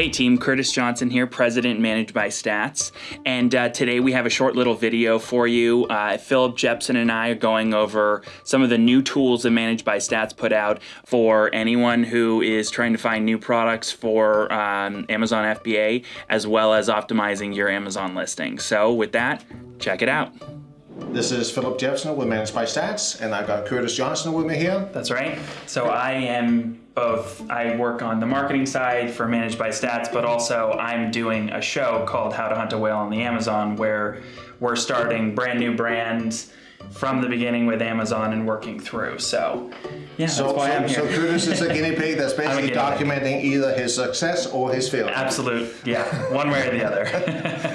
Hey team, Curtis Johnson here, President Managed by Stats. And uh, today we have a short little video for you. Uh, Philip Jepson and I are going over some of the new tools that Managed by Stats put out for anyone who is trying to find new products for um, Amazon FBA, as well as optimizing your Amazon listing. So with that, check it out. This is Philip Jepson with Managed by Stats, and I've got Curtis Johnson with me here. That's right. So I am both, I work on the marketing side for Managed by Stats, but also I'm doing a show called How to Hunt a Whale on the Amazon where we're starting brand new brands from the beginning with Amazon and working through. So, yeah, So, that's why so, I'm here. so Curtis is a guinea pig that's basically guinea pig. documenting either his success or his failure. Absolute, yeah, one way or the other.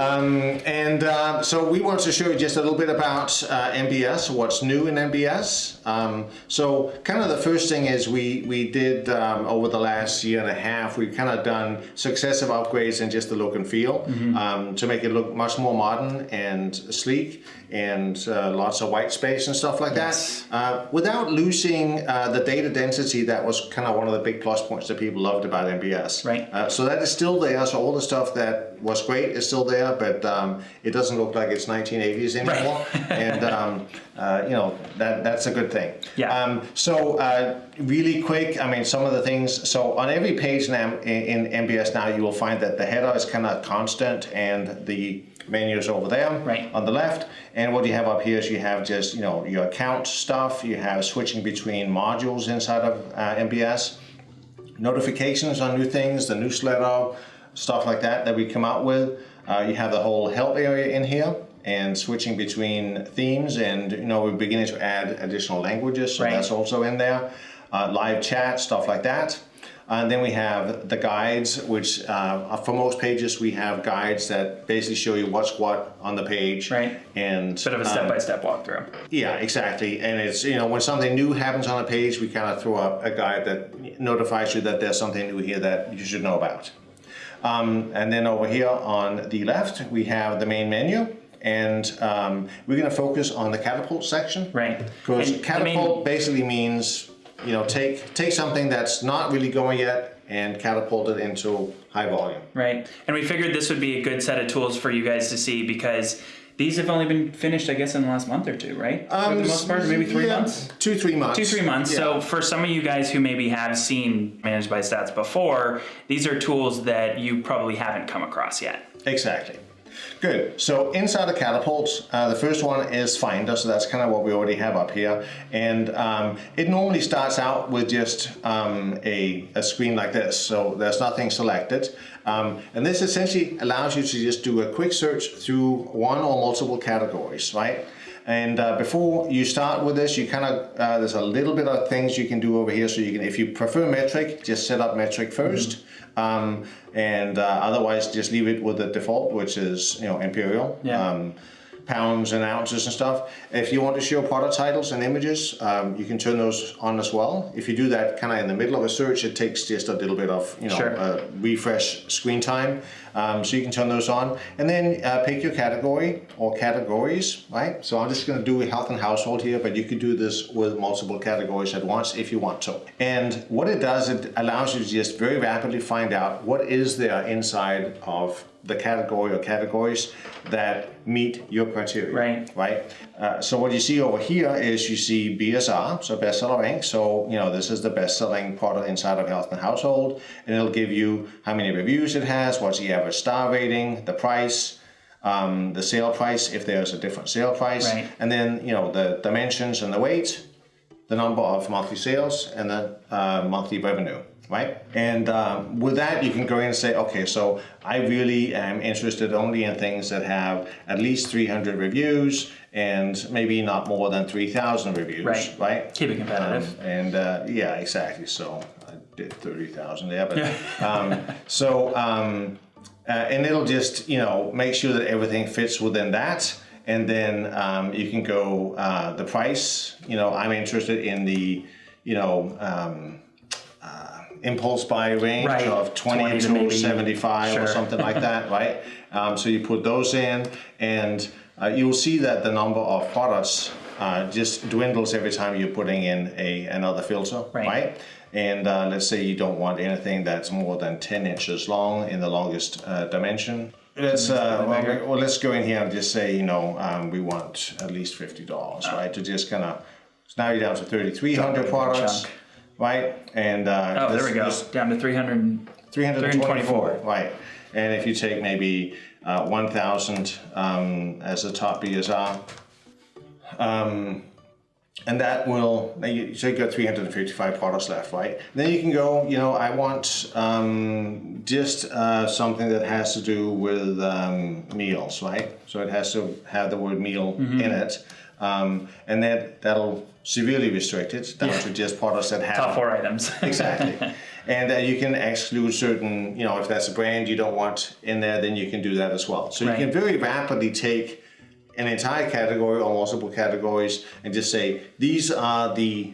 Um, and uh, so we want to show you just a little bit about uh, MBS, what's new in MBS. Um, so kind of the first thing is we, we did um, over the last year and a half, we've kind of done successive upgrades in just the look and feel um, to make it look much more modern and sleek and uh, lots of white space and stuff like Yes. that. Uh, without losing uh, the data density that was kind of one of the big plus points that people loved about MBS. Right. Uh, so that is still there. So all the stuff that was great is still there, but um, it doesn't look like it's 1980s anymore. Right. and um, uh, you know that that's a good thing. Yeah. Um, so uh, really quick, I mean some of the things. So on every page now in, in MBS now, you will find that the header is kind of constant and the menu is over there Right. on the left. And what you have up here is you have just you know your account stuff. You have switching between modules inside of uh, MBS notifications on new things, the newsletter, stuff like that that we come out with. Uh, you have the whole help area in here and switching between themes and you know we're beginning to add additional languages so Right. that's also in there. Uh, live chat, stuff like that. And then we have the guides, which uh, for most pages we have guides that basically show you what's what on the page. Right. And Bit of a um, step-by-step walkthrough. yeah, exactly. And it's, you know, when something new happens on a page, we kind of throw up a guide that notifies you that there's something new here that you should know about. Um, and then over here on the left, we have the main menu. And um, we're going to focus on the catapult section. Right. Because the main- catapult basically means, you know, take, take something that's not really going yet and catapult it into high volume. Right. And we figured this would be a good set of tools for you guys to see because these have only been finished, I guess, in the last month or two, right? for the most part, maybe three Um, Yeah, months? Two, three months. Two, three months. Yeah. So for some of you guys who maybe have seen Managed by Stats before, these are tools that you probably haven't come across yet. Exactly. Good. So inside the catapults, uh, the first one is Finder. So that's kind of what we already have up here. And um, it normally starts out with just um, a, a screen like this. So there's nothing selected. Um, and this essentially allows you to just do a quick search through one or multiple categories, right? And uh, before you start with this, you kind of, uh, there's a little bit of things you can do over here. So you can, if you prefer metric, just set up metric 1st Um, and uh, otherwise just leave it with the default, which is, you know, imperial. Yeah. Um, pounds and ounces and stuff. If you want to show product titles and images, um, you can turn those on as well. If you do that kind of in the middle of a search, it takes just a little bit of, you know, Sure. uh, refresh screen time. Um, so you can turn those on and then uh, pick your category or categories, right? So I'm just going to do health and household here, but you could do this with multiple categories at once if you want to. And what it does, it allows you to just very rapidly find out what is there inside of the category or categories that meet your criteria. Right. Right. Uh, so what you see over here is you see BSR, so bestseller rank. So you know this is the best-selling product inside of Health and Household, and it'll give you how many reviews it has, what's the average star rating, the price, um, the sale price if there's a different sale price, Right. and then you know the dimensions and the weight, the number of monthly sales, and the uh, monthly revenue, right? And um, with that, you can go in and say, okay, so I really am interested only in things that have at least 300 reviews and maybe not more than 3,000 reviews, Right. right? Keep it competitive. Um, and uh, yeah, exactly. So I did 30,000 there, but um, so, um, uh, and it'll just, you know, make sure that everything fits within that. And then um, you can go uh, the price, you know, I'm interested in the, you know, um, uh, impulse buy range Right. of 20, 20 to to maybe- 75 Sure. or something like that, right? Um, so you put those in and uh, you'll see that the number of products uh, just dwindles every time you're putting in a another filter, Right. right? And uh, let's say you don't want anything that's more than 10 inches long in the longest uh, dimension. Let's uh, well, well, let's go in here and just say you know um, we want at least fifty dollars, Ah. right? To just kind of so now you're down to 3,300 products, chunk. right? And uh, Oh, this- there we go. this- Down to 300. 324, right. And if you take maybe uh, 1,000 um, as the top BSR, um, and that will, now you, so you got 355 products left, right? Then you can go, you know, I want um, just uh, something that has to do with um, meals, right? So it has to have the word meal in it. Um, and that, that'll severely restrict it down to just products that have Top four items. exactly. And uh, you can exclude certain, you know, if that's a brand you don't want in there, then you can do that as well. So Right. you can very rapidly take an entire category or multiple categories and just say, these are the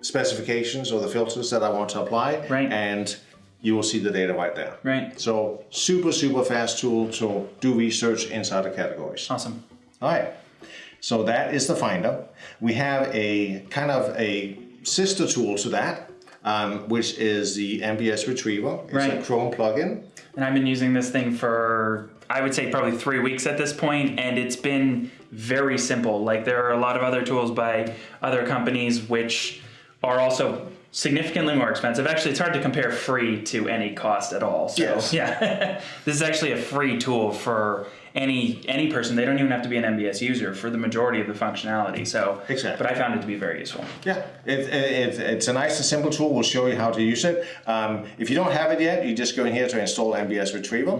specifications or the filters that I want to apply. Right. And you will see the data right there. right. So super, super fast tool to do research inside the categories. Awesome. All right. So that is the Finder. We have a kind of a sister tool to that, um, which is the MBS Retriever. It's a Right. Chrome plugin. And I've been using this thing for, I would say, probably three weeks at this point, and it's been very simple. Like, there are a lot of other tools by other companies which are also significantly more expensive. Actually, it's hard to compare free to any cost at all. So, Yes. yeah, this is actually a free tool for any any person. They don't even have to be an MBS user for the majority of the functionality. So, Exactly. but I found it to be very useful. Yeah, it, it, it's a nice and simple tool. We'll show you how to use it. Um, if you don't have it yet, you just go in here to install MBS Retriever.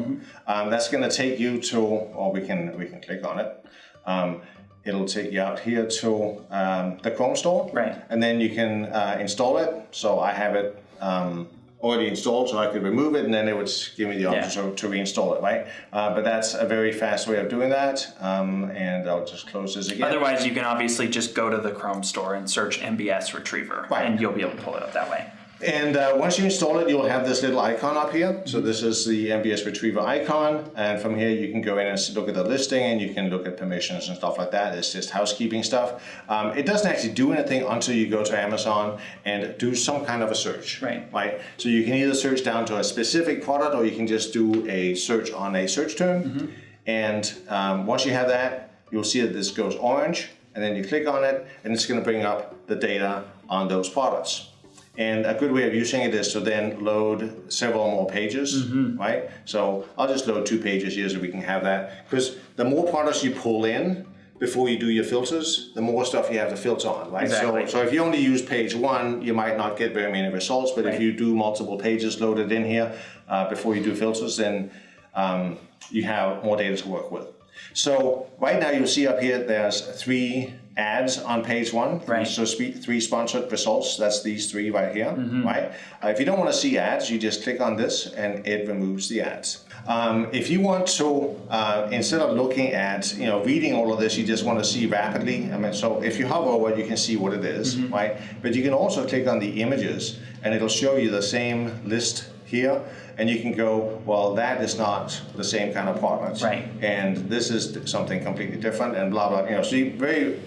Um, that's going to take you to, or we can we can click on it. Um, it'll take you out here to um, the Chrome store, Right. And then you can uh, install it. So I have it um, already installed, so I could remove it, and then it would give me the option to, to reinstall it, right? Uh, but that's a very fast way of doing that. Um, and I'll just close this again. Otherwise, you can obviously just go to the Chrome store and search MBS Retriever, Right. and you'll be able to pull it up that way. And uh, once you install it, you'll have this little icon up here. So this is the MBS Retriever icon. And from here, you can go in and look at the listing and you can look at permissions and stuff like that. It's just housekeeping stuff. Um, it doesn't actually do anything until you go to Amazon and do some kind of a search. Right. Right. So you can either search down to a specific product or you can just do a search on a search term. And um, once you have that, you'll see that this goes orange. And then you click on it and it's going to bring up the data on those products. And a good way of using it is to then load several more pages, right? So I'll just load two pages here so we can have that. Because the more products you pull in before you do your filters, the more stuff you have to filter on, right? Exactly. So, so if you only use page one, you might not get very many results. But Right. if you do multiple pages loaded in here uh, before you do filters, then um, you have more data to work with. So right now you'll see up here, there's three ads on page one. Right. So spe- three sponsored results, that's these three right here, Mm-hmm. right? Uh, if you don't want to see ads, you just click on this and it removes the ads. Um, if you want to, uh, instead of looking at, you know, reading all of this, you just want to see rapidly. I mean, so if you hover over it, you can see what it is, Mm-hmm. right? But you can also click on the images and it'll show you the same list here. And you can go, well, that is not the same kind of product. Right. And this is something completely different and blah, blah, you know, so you very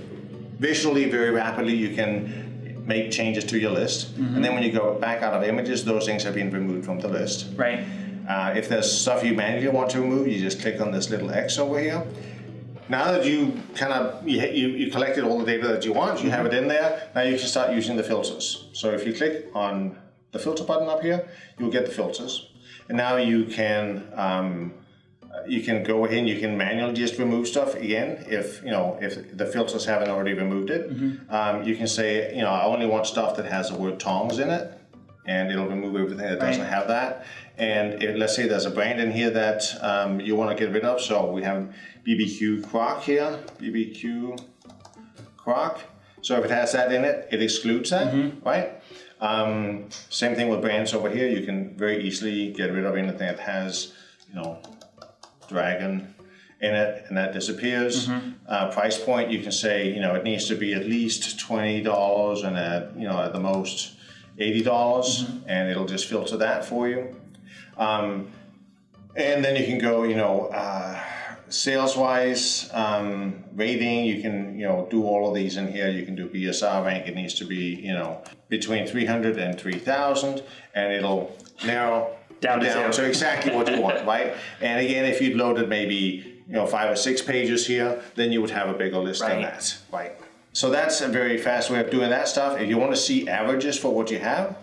visually, very rapidly, you can make changes to your list. And then when you go back out of images, those things have been removed from the list. Right. Uh, if there's stuff you manually want to remove, you just click on this little X over here. Now that you kind of you, you, you collected all the data that you want, you have it in there. Now you can start using the filters. So if you click on the filter button up here, you'll get the filters. And now you can um, you can go in, you can manually just remove stuff again if you know if the filters haven't already removed it. Um, you can say you know I only want stuff that has the word tongs in it, and it'll remove everything that doesn't have that. And if, let's say there's a brand in here that um, you want to get rid of, so we have BBQ Croc here, BBQ Croc. So if it has that in it, it excludes that, right? Um, same thing with brands over here. You can very easily get rid of anything that has, you know, dragon in it, and that disappears. Uh, price point, you can say, you know, it needs to be at least twenty dollars, and at you know at the most eighty dollars, and it'll just filter that for you. Um, and then you can go, you know, uh, sales-wise, um, rating, you can, you know, do all of these in here. You can do BSR rank. It needs to be, you know, between 300 and 3,000, and it'll narrow Down to zero. to exactly what you want, right? And again, if you'd loaded maybe, you know, five or six pages here, then you would have a bigger list than that, right? So that's a very fast way of doing that stuff. If you want to see averages for what you have,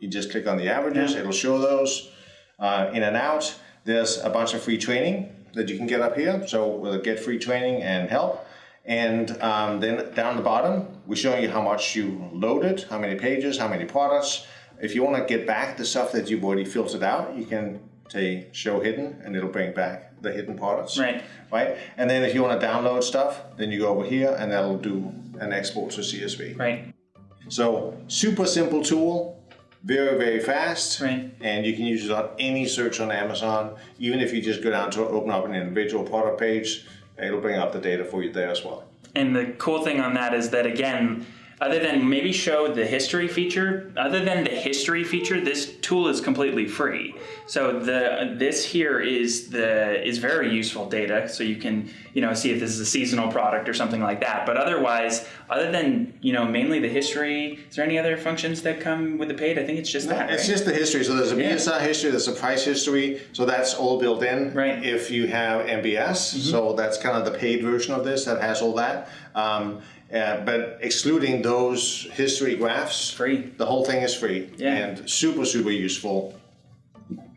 you just click on the averages, Yeah. it'll show those uh, in and out. There's a bunch of free training that you can get up here. So we'll get free training and help. And um, then down the bottom, we're showing you how much you loaded, how many pages, how many products. If you want to get back the stuff that you've already filtered out, you can say show hidden and it'll bring back the hidden products. Right. Right. And then if you want to download stuff, then you go over here and that'll do an export to CSV. Right. So super simple tool, very, very fast. Right. And you can use it on any search on Amazon. Even if you just go down to open up an individual product page, it'll bring up the data for you there as well. And the cool thing on that is that again, other than maybe show the history feature, other than the history feature, this tool is completely free. So the this here is the is very useful data. So you can you know see if this is a seasonal product or something like that. But otherwise, other than you know mainly the history, is there any other functions that come with the paid? I think it's just that. It's right? just the history. So there's a Yeah. BSR history, there's a price history. So that's all built in. Right. If you have MBS, so that's kind of the paid version of this that has all that. Um, uh, but excluding those history graphs, Free. The whole thing is free Yeah. and super super useful.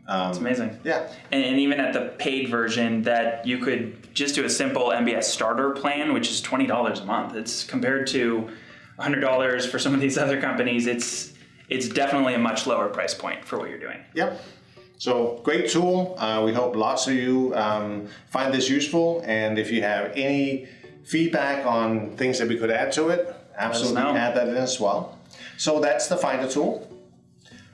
it's amazing. Yeah. And, and even at the paid version, that you could just do a simple MBS starter plan, which is twenty dollars a month. It's compared to hundred dollars for some of these other companies. It's it's definitely a much lower price point for what you're doing. Yep. So great tool. Uh, we hope lots of you um, find this useful. And if you have any feedback on things that we could add to it, absolutely add that in as well. So that's the Finder tool.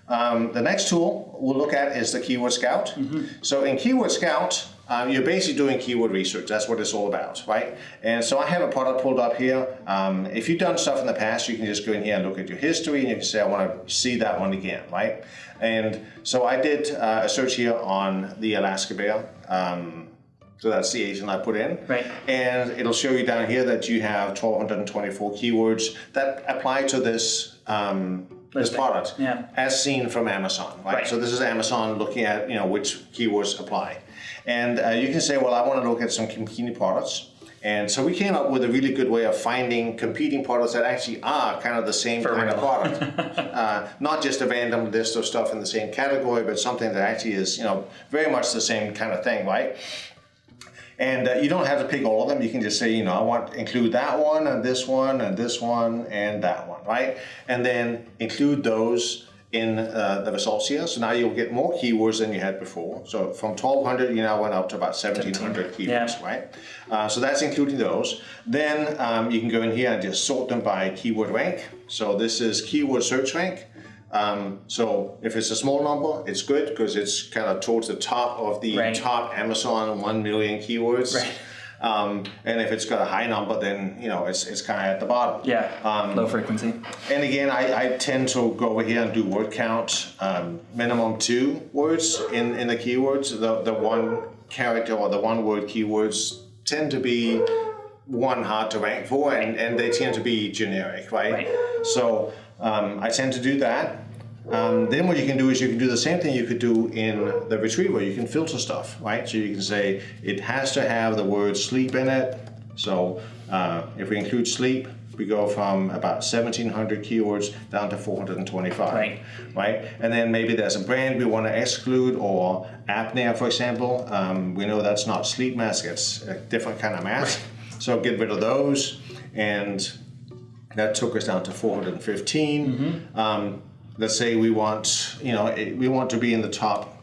Um, the next tool we'll look at is the Keyword Scout. So in Keyword Scout, um, you're basically doing keyword research. That's what it's all about, right? And so I have a product pulled up here. Um, if you've done stuff in the past, you can just go in here and look at your history and you can say, I want to see that one again, right? And so I did uh, a search here on the Alaska bear. Um, so that's the ASIN I put in. Right. And it'll show you down here that you have 1,224 keywords that apply to this um, this product Yeah. as seen from Amazon, right? Right. So this is Amazon looking at you know which keywords apply, and uh, you can say, well, I want to look at some competing products. And so we came up with a really good way of finding competing products that actually are kind of the same For kind of product. uh, not just a random list of stuff in the same category, but something that actually is, you know, very much the same kind of thing, right? And uh, you don't have to pick all of them. You can just say, you know, I want to include that one and this one and this one and that one, right? And then include those in uh, the results here. So now you'll get more keywords than you had before. So from 1200, you now went up to about 1700 keywords, Yeah. right? Uh, so that's including those. Then um, you can go in here and just sort them by keyword rank. So this is keyword search rank. Um, so if it's a small number, it's good because it's kind of towards the top of the Right. top Amazon 1 million keywords. Right. Um, and if it's got a high number, then you know it's, it's kind of at the bottom. Yeah. Um, Low frequency. And again, I, I tend to go over here and do word count, um, minimum two words in, in the keywords. The, the one character or the one word keywords tend to be one hard to rank for and, and they tend to be generic, right? Right. So um, I tend to do that. Um, then what you can do is you can do the same thing you could do in the retriever. You can filter stuff, right? So you can say it has to have the word sleep in it. So uh, if we include sleep, we go from about 1700 keywords down to 425. Right. Right. And then maybe there's a brand we want to exclude or apnea, for example. Um, we know that's not sleep mask, it's a different kind of mask. So get rid of those. And that took us down to 415. Mm-hmm. Um, let's say we want, you know, eh, we want to be in the top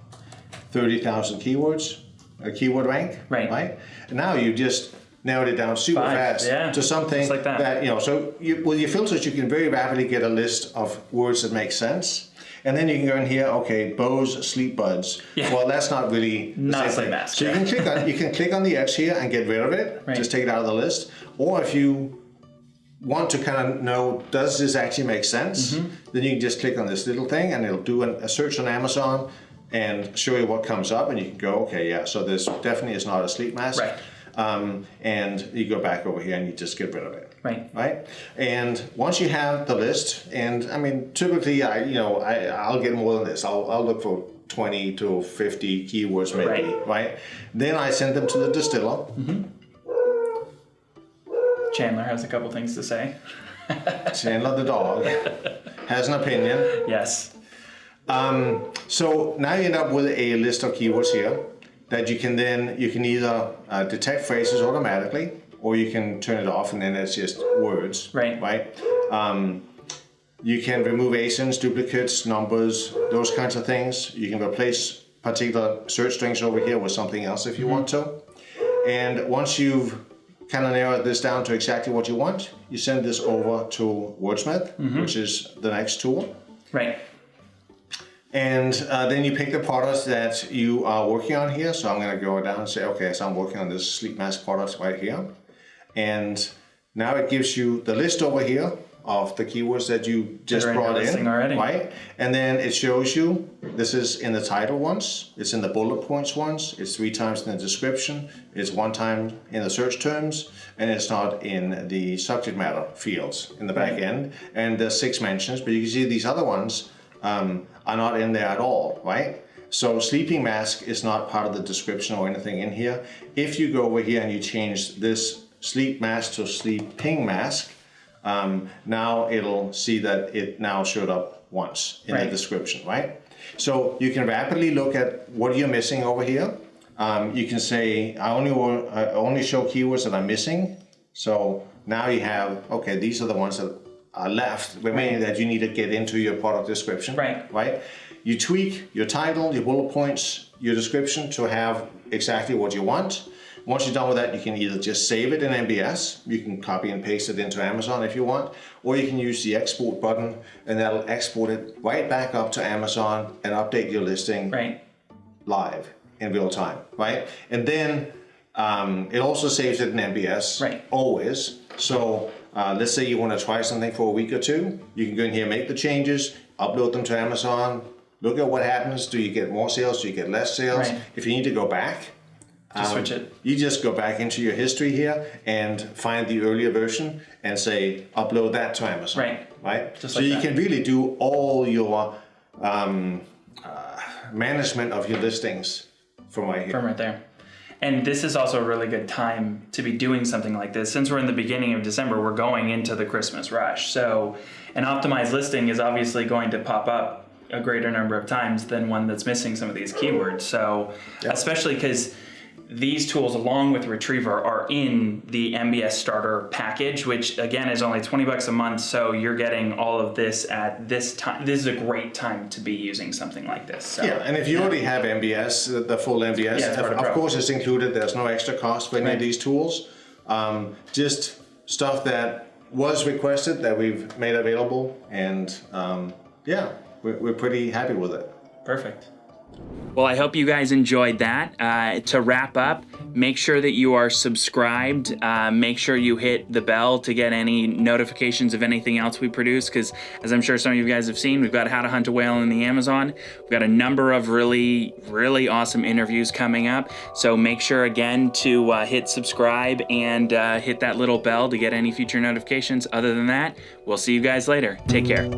30,000 keywords, a keyword rank, Right. Right. And now you just narrowed it down super Five, fast yeah, to something like that. you know. So you, with your filters, you can very rapidly get a list of words that make sense. And then you can go in here, okay, Bose sleep buds. Yeah. Well, that's not really the Not same mask, So you can click on you can click on the X here and get rid of it. Right. Just take it out of the list. Or if you want to kind of know does this actually make sense, Mm-hmm. then you can just click on this little thing and it'll do an, a search on Amazon and show you what comes up, and you can go, okay, yeah, so this definitely is not a sleep mask. Right. Um, and you go back over here and you just get rid of it. Right. Right. And once you have the list, and I mean, typically, I you know, I I'll get more than this. I'll I'll look for 20 to 50 keywords maybe, Right. right? Then I send them to the distiller. Mm-hmm. Chandler has a couple things to say. Chandler the dog has an opinion. Yes. Um, so now you end up with a list of keywords here that you can then, you can either uh, detect phrases automatically or you can turn it off and then it's just words. Right. Right. Um, you can remove ASINs, duplicates, numbers, those kinds of things. You can replace particular search strings over here with something else if you want to. And once you've kind of narrow this down to exactly what you want, you send this over to Wordsmith, which is the next tool. Right. And uh, then you pick the products that you are working on here. So I'm going to go down and say, okay, so I'm working on this sleep mask product right here. And now it gives you the list over here of the keywords that you just brought in, already. right? And then it shows you, this is in the title once, it's in the bullet points once, it's three times in the description, it's one time in the search terms, and it's not in the subject matter fields in the back end. And there's six mentions, but you can see these other ones um, are not in there at all, right? So sleeping mask is not part of the description or anything in here. If you go over here and you change this sleep mask to sleeping mask, um, now it'll see that it now showed up once in Right. the description, right? So you can rapidly look at what you're missing over here. Um, you can say, I only, want, I only show keywords that I'm missing. So now you have, okay, these are the ones that are left, remaining that you need to get into your product description. Right. Right? You tweak your title, your bullet points, your description to have exactly what you want. Once you're done with that, you can either just save it in MBS, you can copy and paste it into Amazon if you want, or you can use the export button and that'll export it right back up to Amazon and update your listing Right. live in real time, right? And then um, it also saves it in MBS, Right. always. So uh, let's say you want to try something for a week or two, you can go in here, make the changes, upload them to Amazon, look at what happens. Do you get more sales? Do you get less sales? Right. If you need to go back, Just um, switch it. You just go back into your history here and find the earlier version and say upload that to Amazon. Right. Right. Just so like you that. can really do all your um, uh, management of your listings from right here. from right there. And this is also a really good time to be doing something like this. Since we're in the beginning of December, we're going into the Christmas rush. So an optimized listing is obviously going to pop up a greater number of times than one that's missing some of these keywords. So especially because these tools along with Retriever are in the MBS starter package, which again is only 20 bucks a month. So you're getting all of this at this time. This is a great time to be using something like this. So. Yeah, and if you already have MBS, the- full MBS, Yeah, of, of of course it's included. There's no extra cost for any Right. of these tools. Um, just stuff that was requested that we've made available, and um, yeah, we're, we're pretty happy with it. Perfect. Well, I hope you guys enjoyed that. Uh, to wrap up, make sure that you are subscribed. Uh, make sure you hit the bell to get any notifications of anything else we produce. Because, as I'm sure some of you guys have seen, we've got How to Hunt a Whale in the Amazon. We've got a number of really, really awesome interviews coming up. So make sure again to uh, hit subscribe and uh, hit that little bell to get any future notifications. Other than that, we'll see you guys later. Take care.